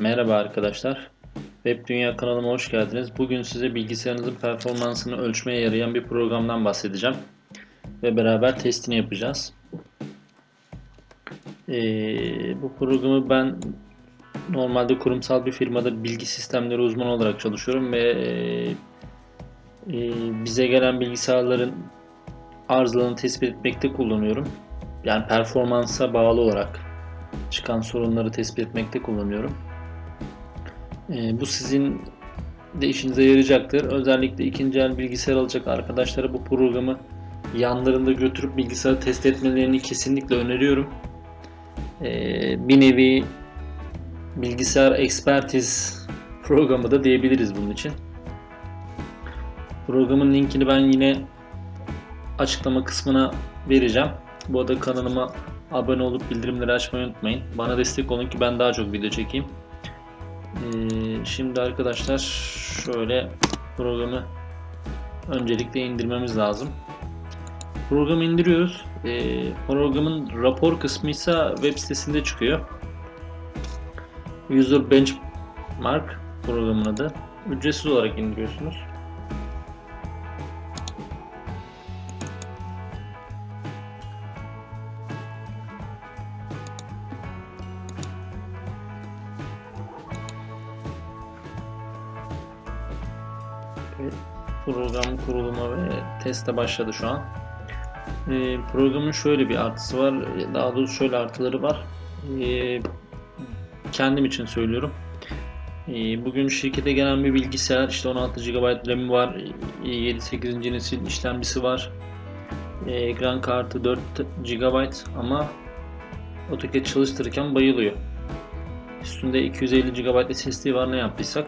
Merhaba arkadaşlar. Web Dünya kanalıma hoş geldiniz. Bugün size bilgisayarınızın performansını ölçmeye yarayan bir programdan bahsedeceğim. Ve beraber testini yapacağız. Ee, bu programı ben normalde kurumsal bir firmada bilgi sistemleri uzmanı olarak çalışıyorum ve e, bize gelen bilgisayarların arızalarını tespit etmekte kullanıyorum. Yani performansa bağlı olarak çıkan sorunları tespit etmekte kullanıyorum. E, bu sizin de işinize yarayacaktır. Özellikle ikinci el bilgisayar alacak arkadaşlara bu programı yanlarında götürüp bilgisayarı test etmelerini kesinlikle öneriyorum. E, bir nevi bilgisayar ekspertiz programı da diyebiliriz bunun için. Programın linkini ben yine açıklama kısmına vereceğim. Bu arada kanalıma abone olup bildirimleri açmayı unutmayın. Bana destek olun ki ben daha çok video çekeyim. Ee, şimdi arkadaşlar şöyle programı öncelikle indirmemiz lazım. Programı indiriyoruz. Ee, programın rapor kısmı ise web sitesinde çıkıyor. User Benchmark programın adı. Ücretsiz olarak indiriyorsunuz. Program kurulumu ve teste başladı şu an. E, programın şöyle bir artısı var. Daha doğrusu şöyle artıları var. E, kendim için söylüyorum. E, bugün şirkete gelen bir bilgisayar işte 16 GB RAM'i var. 7-8. nesil işlemcisi var. E, ekran kartı 4 GB ama AutoCAD çalıştırırken bayılıyor. Üstünde 250 GB SSD var ne yaptıysak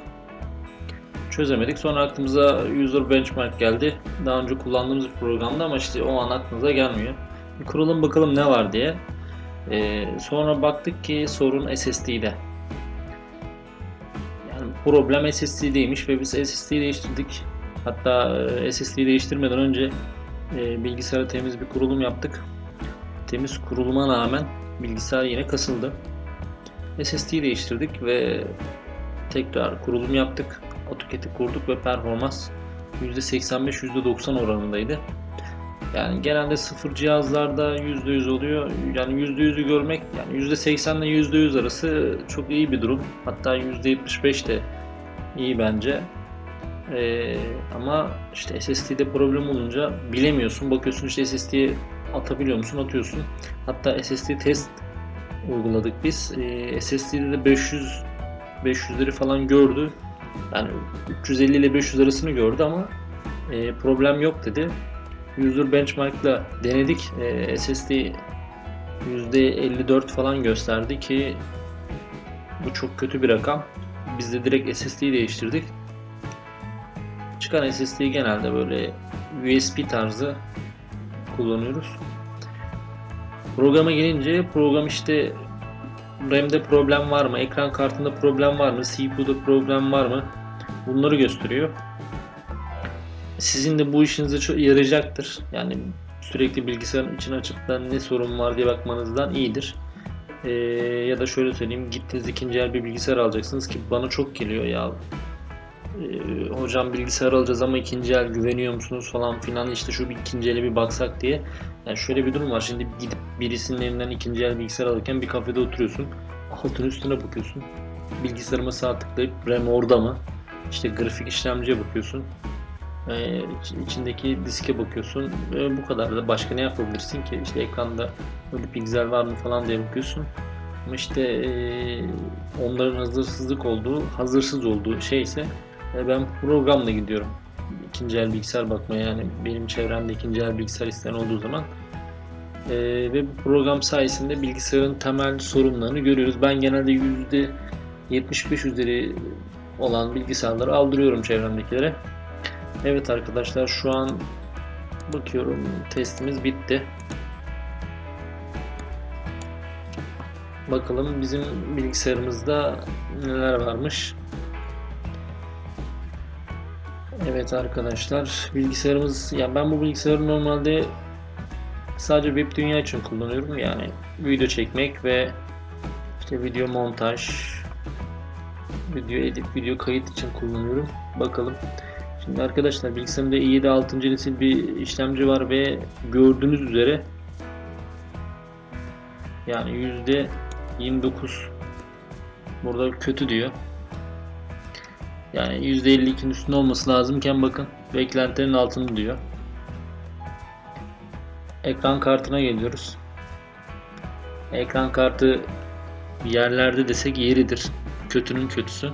çözemedik. Sonra aklımıza User Benchmark geldi. Daha önce kullandığımız bir programda ama işte o an aklımıza gelmiyor. Bir kuralım bakalım ne var diye. Ee, sonra baktık ki sorun SSD'de. Yani problem SSD'deymiş ve biz SSD'yi değiştirdik. Hatta e, SSD'yi değiştirmeden önce e, bilgisayara temiz bir kurulum yaptık. Temiz kuruluma rağmen bilgisayar yine kasıldı. SSD'yi değiştirdik ve tekrar kurulum yaptık. AutoCAD'i kurduk ve performans %85-%90 oranındaydı. Yani genelde sıfır cihazlarda %100 oluyor. Yani %100'ü görmek yani %80 ile %100 arası çok iyi bir durum. Hatta %75 de iyi bence. Ee, ama işte SSD'de problem olunca bilemiyorsun. Bakıyorsun işte SSD'ye atabiliyor musun? Atıyorsun. Hatta SSD test uyguladık biz. Ee, SSD'de de 500 500'leri falan gördü. Yani 350 ile 500 arasını gördü ama e, problem yok dedi. User Benchmark'la denedik. E, SSD %54 falan gösterdi ki bu çok kötü bir rakam. Biz de direkt SSD'yi değiştirdik. Çıkan SSD'yi genelde böyle USB tarzı kullanıyoruz. Programa gelince program işte RAM'de problem var mı? Ekran kartında problem var mı? CPU'da problem var mı? Bunları gösteriyor. Sizin de bu işinize çok yarayacaktır. Yani sürekli bilgisayarın içine açıp da ne sorun var diye bakmanızdan iyidir. Ee, ya da şöyle söyleyeyim gittiniz ikinci el bir bilgisayar alacaksınız ki bana çok geliyor ya hocam bilgisayar alacağız ama ikinci el güveniyor musunuz falan filan işte şu bir ikinci ele bir baksak diye. Yani şöyle bir durum var şimdi gidip birisinin elinden ikinci el bilgisayar alırken bir kafede oturuyorsun altın üstüne bakıyorsun. Bilgisayarıma sağ tıklayıp RAM orada mı? İşte grafik işlemciye bakıyorsun ee, içindeki diske bakıyorsun. Ee, bu kadar da başka ne yapabilirsin ki? İşte ekranda öyle piksel var mı falan diye bakıyorsun. Ama işte e, onların hazırsızlık olduğu hazırsız olduğu şey ise ben programla gidiyorum. İkinci el bilgisayar bakmaya yani benim çevremde ikinci el bilgisayar isteyen olduğu zaman e, ve bu program sayesinde bilgisayarın temel sorunlarını görüyoruz. Ben genelde %75 üzeri olan bilgisayarları aldırıyorum çevremdekilere. Evet arkadaşlar şu an bakıyorum testimiz bitti. Bakalım bizim bilgisayarımızda neler varmış. Evet arkadaşlar bilgisayarımız yani ben bu bilgisayarı normalde sadece web dünya için kullanıyorum yani video çekmek ve işte video montaj video edit, video kayıt için kullanıyorum. Bakalım. Şimdi arkadaşlar bilgisayarımda i7 6. nesil bir işlemci var ve gördüğünüz üzere yani yüzde 29 burada kötü diyor. Yani %52'nin üstünde olması lazımken bakın beklentilerin altında diyor. Ekran kartına geliyoruz. Ekran kartı yerlerde desek yeridir. Kötünün kötüsü.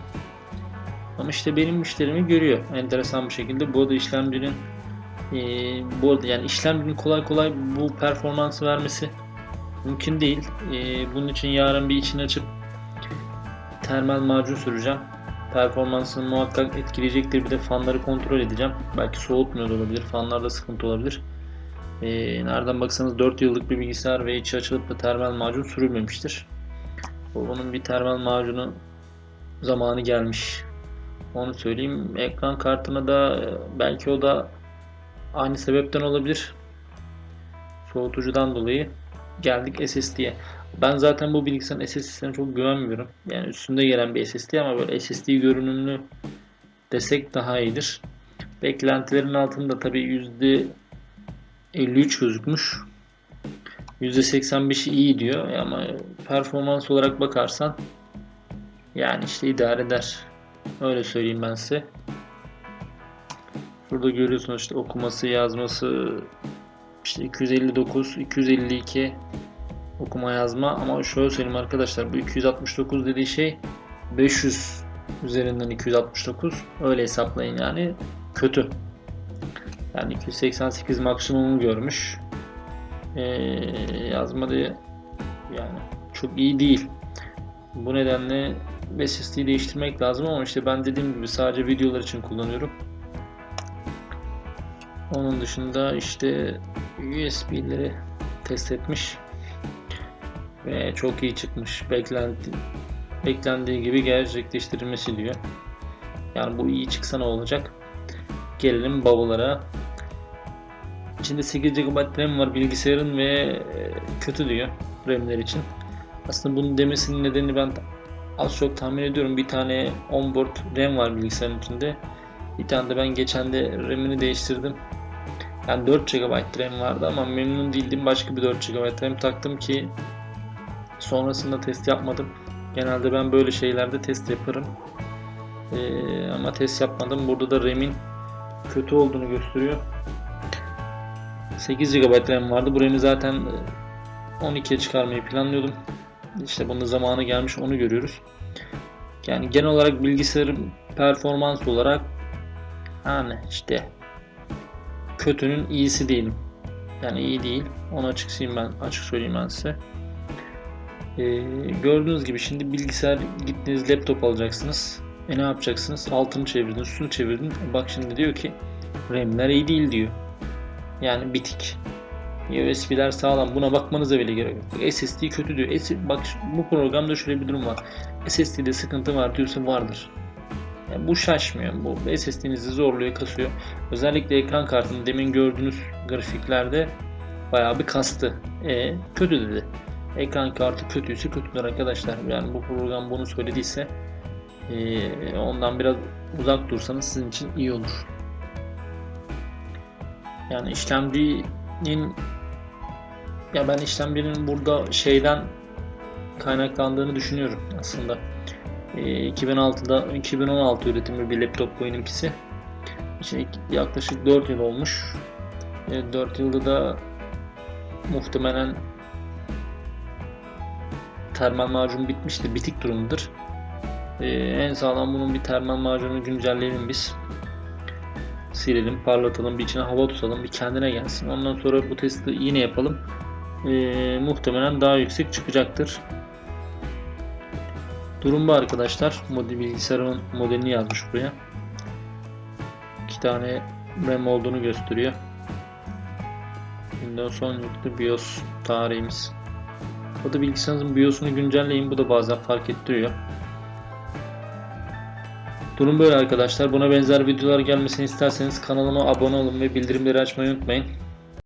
Ama işte benim müşterimi görüyor enteresan bir şekilde. Bu arada işlemcinin e, bu arada yani işlemcinin kolay kolay bu performansı vermesi mümkün değil. E, bunun için yarın bir içini açıp termal macun süreceğim. Performansını muhakkak etkileyecektir. Bir de fanları kontrol edeceğim. Belki soğutmuyor olabilir. Fanlarda sıkıntı olabilir. E, nereden baksanız 4 yıllık bir bilgisayar ve içi açılıp da termal macun sürülmemiştir. Bunun bir termal macunu zamanı gelmiş. Onu söyleyeyim. Ekran kartına da belki o da aynı sebepten olabilir. Soğutucudan dolayı geldik SSD'ye. Ben zaten bu bilgisayarın SSD'sine çok güvenmiyorum. Yani üstünde gelen bir SSD ama böyle SSD görünümlü desek daha iyidir. Beklentilerin altında tabii %53 gözükmüş. %85'i iyi diyor ama performans olarak bakarsan yani işte idare eder. Öyle söyleyeyim ben size. Burada görüyorsunuz işte okuması, yazması işte 259, 252 okuma yazma ama şöyle söyleyeyim arkadaşlar bu 269 dediği şey 500 üzerinden 269 öyle hesaplayın yani kötü. Yani 288 maksimum görmüş. Ee, yazma diye yani çok iyi değil. Bu nedenle SSD'yi değiştirmek lazım ama işte ben dediğim gibi sadece videolar için kullanıyorum. Onun dışında işte USB'leri test etmiş ve çok iyi çıkmış. Beklenti, beklendiği gibi gerçekleştirilmesi diyor. Yani bu iyi çıksa ne olacak? Gelelim bavullara. İçinde 8 GB RAM var bilgisayarın ve kötü diyor RAM'ler için. Aslında bunu demesinin nedeni ben az çok tahmin ediyorum. Bir tane onboard RAM var bilgisayarın içinde. Bir tane de ben geçen de RAM'ini değiştirdim. Yani 4 GB RAM vardı ama memnun değildim. Başka bir 4 GB RAM taktım ki sonrasında test yapmadım. Genelde ben böyle şeylerde test yaparım. Ee, ama test yapmadım. Burada da RAM'in kötü olduğunu gösteriyor. 8 GB RAM vardı. Bu RAM'i zaten 12'ye çıkarmayı planlıyordum. İşte bunun zamanı gelmiş onu görüyoruz. Yani genel olarak bilgisayarın performans olarak yani işte kötünün iyisi değilim. Yani iyi değil. Onu açık söyleyeyim ben, açık söyleyeyim ben size. Ee, gördüğünüz gibi şimdi bilgisayar gittiniz laptop alacaksınız. E ne yapacaksınız? Altını çevirdin, üstünü çevirdin. Bak şimdi diyor ki RAM'ler iyi değil diyor. Yani bitik. USB'ler sağlam. Buna bakmanıza bile gerek yok. SSD kötü diyor. Bak bu programda şöyle bir durum var. SSD'de sıkıntı var diyorsa vardır. Yani bu şaşmıyor. Bu SSD'nizi zorluyor, kasıyor. Özellikle ekran kartını demin gördüğünüz grafiklerde bayağı bir kastı. E, kötü dedi. Ekran kartı kötüyse kötüdür arkadaşlar. Yani bu program bunu söylediyse e, ondan biraz uzak dursanız sizin için iyi olur. Yani işlemcinin ya ben işlemcinin burada şeyden kaynaklandığını düşünüyorum aslında. E, 2006'da 2016 üretimi bir laptop benimkisi. İşte yaklaşık 4 yıl olmuş. E, 4 yılda da muhtemelen termal macun bitmiştir, bitik durumdur. Ee, en sağlam bunun bir termal macunu güncelleyelim biz. Silelim, parlatalım, bir içine hava tutalım, bir kendine gelsin. Ondan sonra bu testi yine yapalım. Ee, muhtemelen daha yüksek çıkacaktır. Durum bu arkadaşlar. Model bilgisayarın modelini yazmış buraya. İki tane RAM olduğunu gösteriyor. Windows 10 yüklü BIOS tarihimiz. Bu da bilgisayarınızın BIOS'unu güncelleyin. Bu da bazen fark ettiriyor. Durum böyle arkadaşlar. Buna benzer videolar gelmesini isterseniz kanalıma abone olun ve bildirimleri açmayı unutmayın.